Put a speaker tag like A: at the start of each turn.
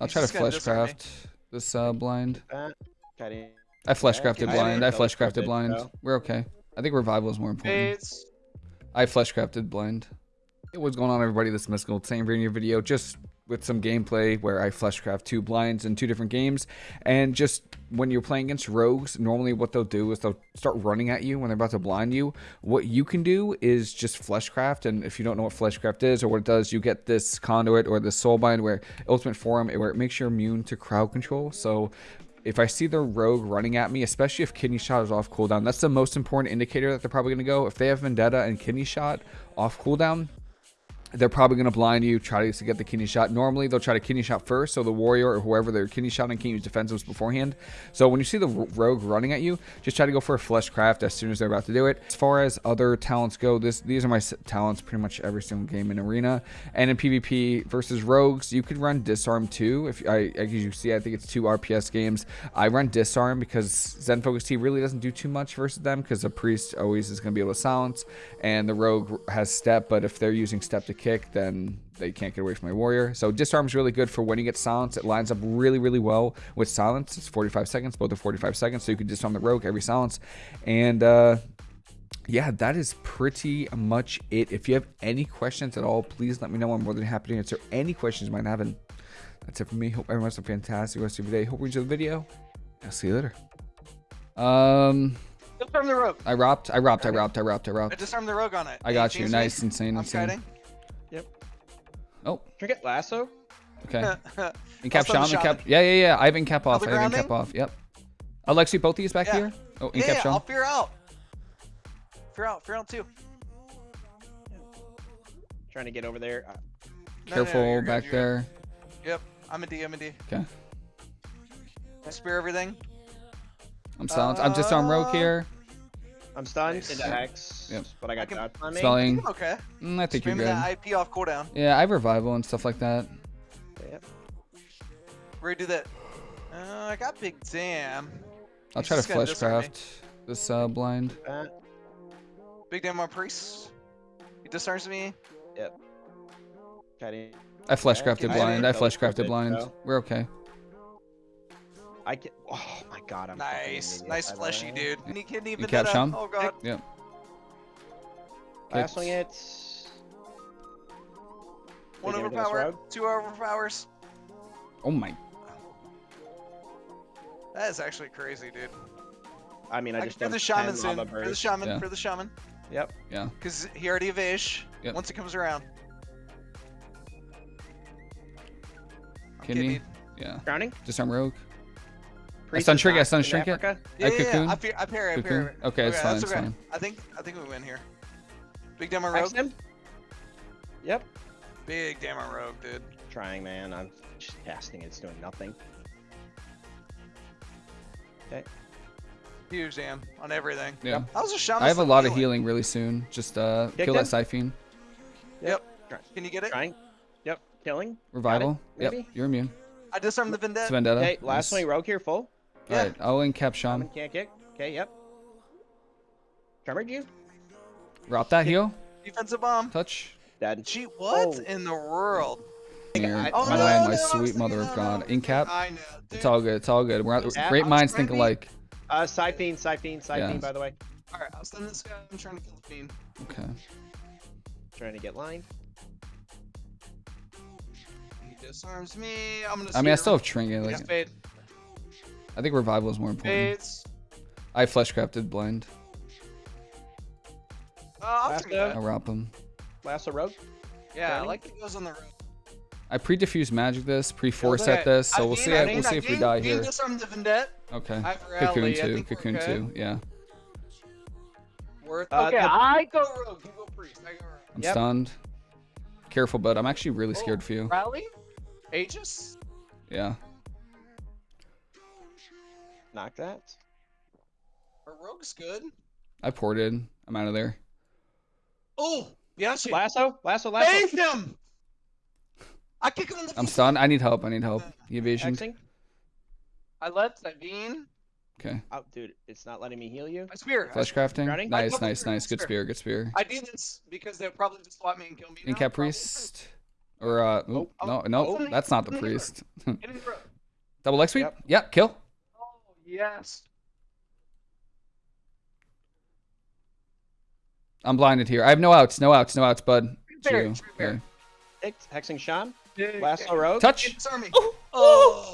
A: I'll try to
B: just gonna disarm me.
A: fleshcraft this uh, blind. I fleshcrafted blind. I fleshcrafted blind. We're okay. I think revival is more important. I fleshcrafted blind. What's going on, everybody? This is Mystical. Same video video, just with some gameplay where I fleshcraft two blinds in two different games. And just when you're playing against rogues, normally what they'll do is they'll start running at you when they're about to blind you. What you can do is just fleshcraft, and if you don't know what fleshcraft is or what it does, you get this conduit or this soulbind where Ultimate Form where it makes you immune to crowd control. So if I see the rogue running at me, especially if kidney shot is off cooldown, that's the most important indicator that they're probably going to go. If they have vendetta and kidney shot off cooldown, they're probably going to blind you, try to get the kidney shot. Normally, they'll try to kidney shot first, so the warrior or whoever they're kidney shotting can use defensives beforehand. So when you see the rogue running at you, just try to go for a flesh craft as soon as they're about to do it. As far as other talents go, this these are my talents pretty much every single game in arena. And in PvP versus rogues, you could run disarm too. If I, as you see, I think it's two RPS games. I run disarm because Zen Focus Tea really doesn't do too much versus them because the priest always is going to be able to silence, and the rogue has step. But if they're using step to kick, then they can't get away from my warrior. So disarm is really good for when you get silence. It lines up really, really well with silence. It's 45 seconds, both are 45 seconds, so you can disarm the rogue every silence. And uh, yeah, that is pretty much it. If you have any questions at all, please let me know. I'm more than happy to answer any questions you might have. And that's it for me. Hope everyone has a fantastic rest of your day. Hope you enjoy the video. I'll see you later. Um,
B: Disarm the rogue.
A: I robbed, I robbed, I robbed, I robbed, I
B: I
A: robbed.
B: disarmed the rogue on it.
A: I got you. Nice,
B: me.
A: insane,
B: I'm
A: insane.
B: kiting.
A: Oh,
C: Trinket lasso.
A: okay.
B: I'll
A: cap
B: send the
A: shaman, cap. Yeah, yeah, yeah. I have in cap off. I've in cap off. Yep. Alexi, both of these back
B: Yeah.
A: here. Oh, in
B: yeah,
A: cap
B: yeah,
A: shaman.
B: I'll fear out. Fear out, fear out too.
C: Trying to get over there. Uh,
B: No, no, no,
A: Careful
B: good,
A: back
B: good.
A: there.
B: Yep, I'm a D, I'm a D.
A: Okay.
B: I spear everything.
A: I'm silenced. I'm just on rogue
B: Uh,
A: here.
C: I'm stunned
B: Nice.
C: into hex.
A: Yep.
C: But I got
B: can-
C: dodge on me.
A: Spelling.
B: Okay.
A: Mm, I think you're
B: Spamming
A: good.
B: that IP off cooldown.
A: Yeah, I have revival and stuff like that.
C: Yep.
B: Redo that. Uh, I got big damn.
A: I'll
B: He's
A: try to
B: just gonna disarm me.
A: fleshcraft this uh, blind.
C: That.
B: Big damn on priest. He disarms me.
C: Okay.
A: I fleshcrafted
B: I
A: blind. I
C: didn't-
A: fleshcrafted blind.
C: so.
A: We're okay.
C: I can. Oh my god. I'm fucking
B: Nice,
C: idiot.
B: nice
C: I
B: fleshy
C: lied.
B: dude. Any kidney
A: You cap
B: vendetta.
A: Sham?
B: Oh god.
A: Yep.
C: Last
A: Good.
C: swing it.
B: One
C: Thinking everything else
B: overpower.
C: rogue?
B: Two overpowers.
A: Oh my.
B: That is actually crazy, dude.
C: I mean, I
B: I
C: just
B: for
C: done
B: the shaman
C: 10
B: soon. For the shaman.
A: Yeah.
B: For the shaman.
C: Yep.
A: Yeah.
B: Because he already evasion.
A: Yep.
B: Once it comes around. I'm
A: Kidney.
B: kidneyed.
A: Yeah.
C: Drowning.
A: Disarm rogue.
C: Priest
A: stun
C: is
A: trinket, I
C: knocked
A: stun
C: in
A: trinket.
C: Africa.
B: Yeah, yeah, yeah.
A: cocoon?
B: I, fear, I parry, I
A: Cocoon?
B: parry.
A: Okay, it's fine,
B: that's
A: it's
B: okay.
A: fine.
B: I think I think we win here. Big damn on
C: Hex
B: rogue.
C: him. Yep.
B: Big damn on rogue, dude.
C: Trying, man. I'm just casting. It's doing nothing. Okay.
B: Huge damn on everything.
A: Yeah.
B: I was a shaman.
A: I have a
B: still
A: lot of
B: healing.
A: healing really soon. Just uh,
C: Kicked
A: kill that
C: him?
A: siphon.
B: Can you get it?
C: Trying. Yep. Killing.
A: Revival. Yep. You're immune.
B: I disarmed the
A: It's
B: vendetta.
A: vendetta.
C: Okay. Last
A: Nice.
C: swing. Rogue here. Full.
B: Yeah.
A: Alright, I'll in cap
C: Shaman
A: shaman.
C: can't kick. Okay. Yep. Tremored you.
A: Drop that heal.
B: Defensive bomb.
A: Touch.
C: Dead.
B: Gee, what
C: Oh.
B: in the world?
A: Here.
B: Oh,
A: My
B: no,
A: land,
B: no,
A: my
B: I
A: sweet mother
B: no,
A: of
B: no.
A: God. In cap.
B: I know. Dude.
A: It's all good. It's all good. We're at,
C: Yeah,
A: great
B: I'm
A: minds
B: trying
A: think alike.
C: Uh, Psyfiend, Psyfiend, Psyfiend,
A: Yeah.
C: by the way.
B: All right, I'll send this guy. I'm trying to kill the fiend.
A: Okay.
C: Trying to get lined.
B: He disarms me. I'm gonna.
A: I mean, I still have trinket. Like,
B: spade.
A: I think revival is more important.
B: Spades.
A: I fleshcrafted blind.
B: Uh, I'll
C: Last
B: take
A: I'll wrap him.
C: Lasso Rogue.
B: Yeah, I like it goes on the road.
A: I pre-diffuse magic this, pre-force
C: Okay.
A: set this, so
B: I
A: we'll
B: mean,
A: see.
B: I
A: We'll see
B: I
A: if we die
B: being
A: here.
B: disarmed the vendetta.
A: Okay. Cocoon two. Cocoon two. Yeah.
B: Worth.
C: Uh,
B: okay,
C: the-
B: I go rogue. You go priest. I go rogue.
A: I'm
C: Yep.
A: stunned. Careful, bud. I'm actually really scared
B: Oh,
A: for you.
B: Rally. Aegis.
A: Yeah.
C: Knock that.
B: A rogue's good.
A: I ported. I'm out of there.
B: Oh, yeah.
C: Lasso. Lasso. Lasso.
B: Save him. I kick him in the.
A: I'm
B: face.
A: stunned. I need help. I need help. He evasion.
C: Hexing.
B: I let Savine.
A: Okay.
C: Oh, dude, it's not letting me heal you.
B: My spear.
A: Flesh crafting.
C: Drowning?
A: Nice, nice,
B: spear,
A: nice. Good
B: spear.
A: spear. Good spear.
B: I did this because they'll probably just swap me and kill me. now,
A: Incap
B: probably.
A: priest. Or uh, oop,
C: Oh,
A: no, no,
C: oh.
A: that's not the
C: Get in the
A: priest.
C: Get in the row.
A: Double leg sweep.
C: Yep.
A: Yeah, kill.
C: Yes.
A: I'm blinded here. I have no outs. No outs. No outs, bud.
C: Fair,
A: Geo.
C: fair. Hexing Sean. Last Rogue.
A: Touch.
B: Disarm me.
A: Oh,
B: Oh.